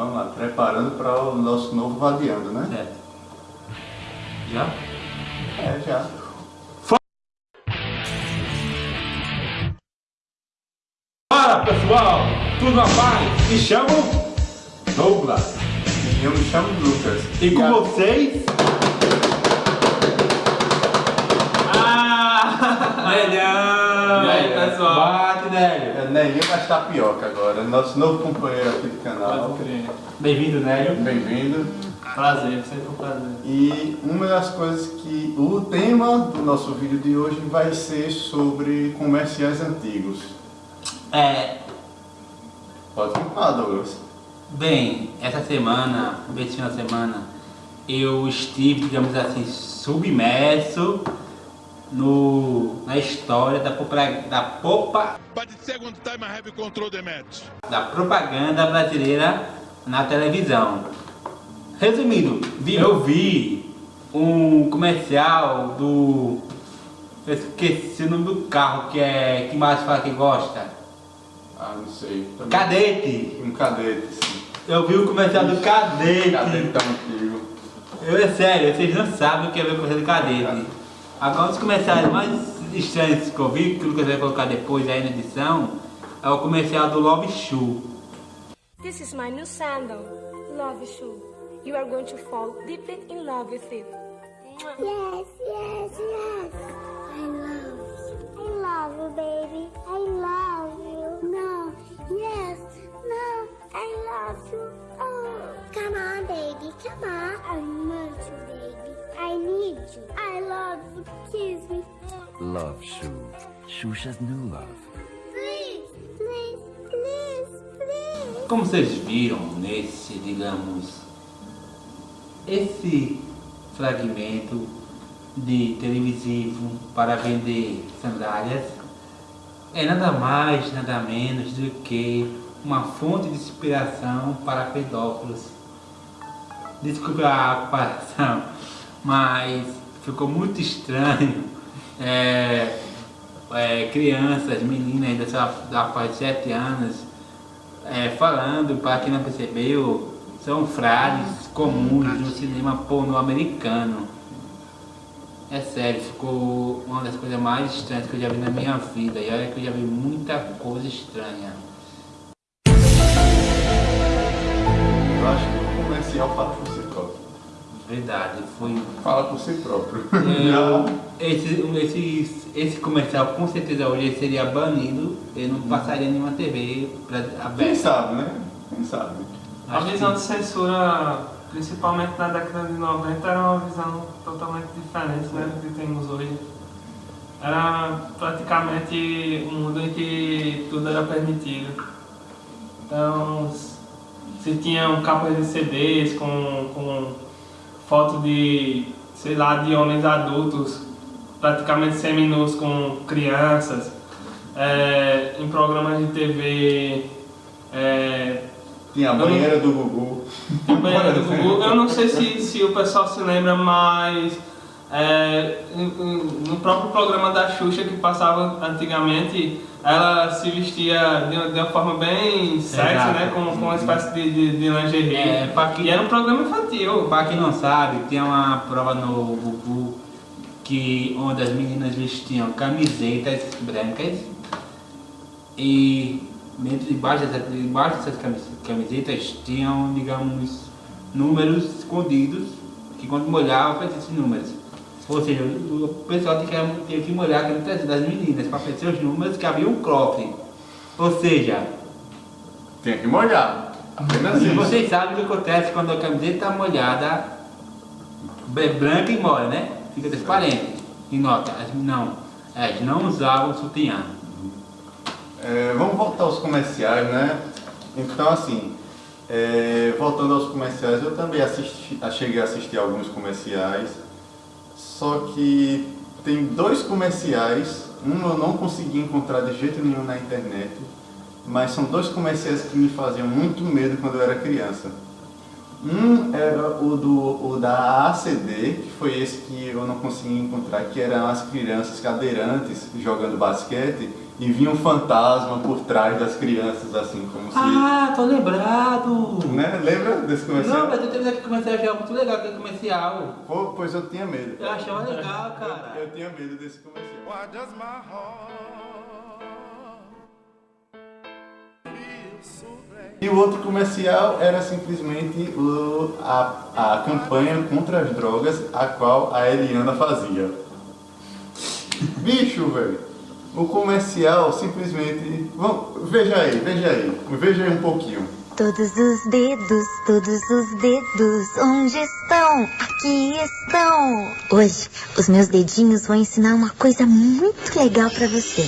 Vamos lá, preparando para o nosso novo Vadiando, né? Certo. Já? É, já. Fala pessoal, tudo na paz? Me chamo Douglas. E eu me chamo Lucas. E com a- vocês? Ah! Melhor! E aí, pessoal? Bate, Nélio! É Nelinho das Tapioca agora, nosso novo companheiro aqui do canal. Bem-vindo, Nélio. Bem-vindo. Prazer, sempre um prazer. E uma das coisas que o tema do nosso vídeo de hoje vai ser sobre comerciais antigos. É, Pode falar, Douglas. bem, essa semana, final de semana, eu estive, digamos assim, submerso no, na história da, da, popa, da propaganda brasileira na televisão. Resumindo, vi- eu vi um comercial do. Eu esqueci o nome do carro que é. que mais fala que gosta. Ah, não sei. Também. Cadete! Um cadete, sim. Eu vi o comercial do cadete. Cadete tá antigo. Eu, é sério, vocês não sabem o que é ver comercial do cadete. Agora, um dos comerciais mais estranhos que eu vi, que o Lucas vai colocar depois aí na edição, é o comercial do Love Shoe. This is my new sandal, Love Shoe. You are going to fall deeply in love with it. Yes, yes, yes. I love you. I love you, baby. I love you. No, yes, no, I love you. Come on, baby, come on. I want you, baby. I need you. I love you. Kiss me. Love Shoe. Xuxa's new love. Please, please, please, please. Como vocês viram nesse, digamos, esse fragmento de televisivo para vender sandálias é nada mais, nada menos do que uma fonte de inspiração para pedófilos. Desculpe a comparação, mas ficou muito estranho. É, é, crianças, meninas da, sua- da faixa de 7 anos, é, falando, para quem não percebeu, são frases comuns no cinema pornô americano. É sério, ficou uma das coisas mais estranhas que eu já vi na minha vida. E olha que eu já vi muita coisa estranha. Eu acho que o comercial fala. Verdade, foi. Fala por si próprio. Eu, esse, esse, esse comercial com certeza hoje seria banido, ele não passaria em nenhuma TV pra, Quem aberta. sabe, né? Quem sabe. A Acho visão que- de censura, principalmente na década de 90, era uma visão totalmente diferente né, do que temos hoje. Era praticamente um mundo em que tudo era permitido. Então, se tinham capas de CDs com, com foto de, sei lá, de homens adultos, praticamente seminus com crianças, é, em programas de TV. É, Tinha a banheira do Gugu. tem banheira do Gugu. Eu não sei se, se o pessoal se lembra, mas é, no próprio programa da Xuxa que passava antigamente, ela se vestia de, uma- de uma forma bem sexy, Exato. né? Com, com uma espécie de, de, de lingerie. É, que- E era um programa infantil. Para quem não sabe, tem uma prova no Gugu que onde as meninas vestiam camisetas brancas e dentro debaixo dessas, debaixo dessas camis- camisetas tinham, digamos, números escondidos que quando molhava fazia esses números. Ou seja, o pessoal tinha que, molhar a camiseta das meninas para fazer os números que havia um cofre. Ou seja, Tinha que molhar. Apenas e isso. vocês sabem o que acontece quando a camiseta está molhada, é branca e molha, né? Fica transparente. E nota, as, não, elas não usavam sutiã. É, vamos voltar aos comerciais, né? Então, assim, é, voltando aos comerciais, eu também assisti, cheguei a assistir alguns comerciais, só que tem dois comerciais, um eu não consegui encontrar de jeito nenhum na internet, mas são dois comerciais que me faziam muito medo quando eu era criança. Um era o, do, o da ACD, que foi esse que eu não consegui encontrar, que eram as crianças cadeirantes jogando basquete e vinha um fantasma por trás das crianças, assim, como se... Ah, tô lembrado! Né? Lembra desse comercial? Não, mas eu teve aquele comercial, achava muito legal aquele comercial. Pô, pois eu tinha medo. Eu achava legal, Eu, cara. eu tinha medo desse comercial. E o outro comercial era simplesmente a, a campanha contra as drogas, a qual a Eliana fazia. Bicho, velho. O comercial simplesmente. Vamos, veja aí, veja aí. Veja aí um pouquinho. Todos os dedos, todos os dedos, onde estão? Aqui estão! Hoje, os meus dedinhos vão ensinar uma coisa muito legal pra você.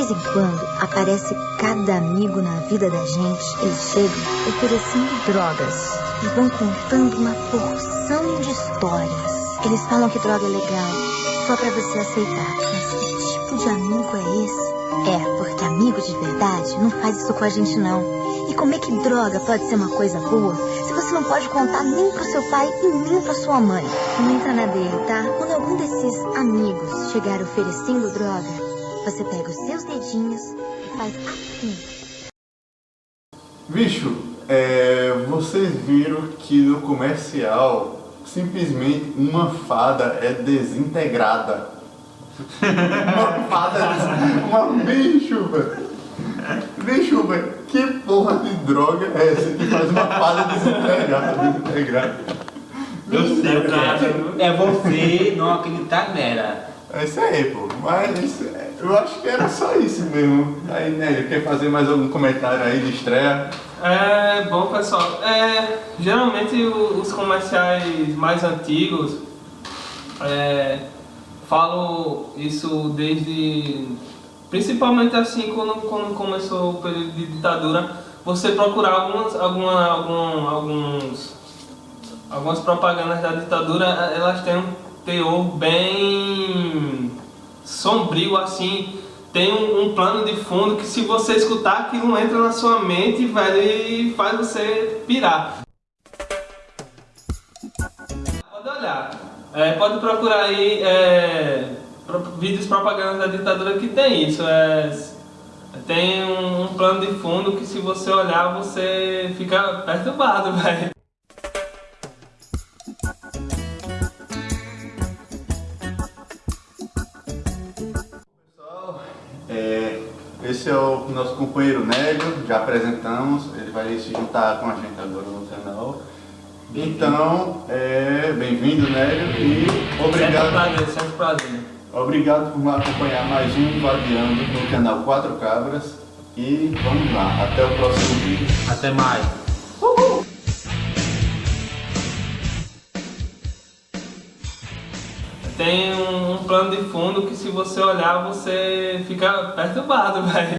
Vez em quando, aparece cada amigo na vida da gente. Eles chegam oferecendo drogas e vão contando uma porção de histórias. Eles falam que droga é legal, só pra você aceitar. Mas que tipo de amigo é esse? É, porque amigo de verdade não faz isso com a gente não. E como é que droga pode ser uma coisa boa se você não pode contar nem pro seu pai e nem pra sua mãe? Não entra na dele, tá? Quando algum desses amigos chegar oferecendo droga, você pega os seus dedinhos e faz assim. Bicho, é, vocês viram que no comercial simplesmente uma fada é desintegrada. uma fada, uma bicho, velho. Bicho, velho, que porra de droga é essa que faz uma fada desintegrada? desintegrada? Eu sei o que é. É você não acreditar nela. É isso aí, pô. Mas eu acho que era só isso mesmo. Aí, né, quer fazer mais algum comentário aí de estreia? É, bom pessoal, é, geralmente os comerciais mais antigos é, falo isso desde principalmente assim quando, quando começou o período de ditadura, você procurar algumas, alguma, algum, alguns, algumas propagandas da ditadura, elas têm um teor bem sombrio assim, tem um, um plano de fundo que se você escutar aquilo entra na sua mente velho, e faz você pirar. Pode olhar, É, pode procurar aí é, vídeos propagandas da ditadura que tem isso. É, tem um, um plano de fundo que se você olhar você fica perturbado, velho. Esse é o nosso companheiro Nélio, já apresentamos, ele vai se juntar com a gente agora no canal. Então, é, bem-vindo Nélio e Sempre obrigado, prazer, sempre prazer. obrigado por me acompanhar mais um Vadiando no canal Quatro Cabras. E vamos lá, até o próximo vídeo. Até mais. Tem um, um plano de fundo que se você olhar você fica perturbado, velho.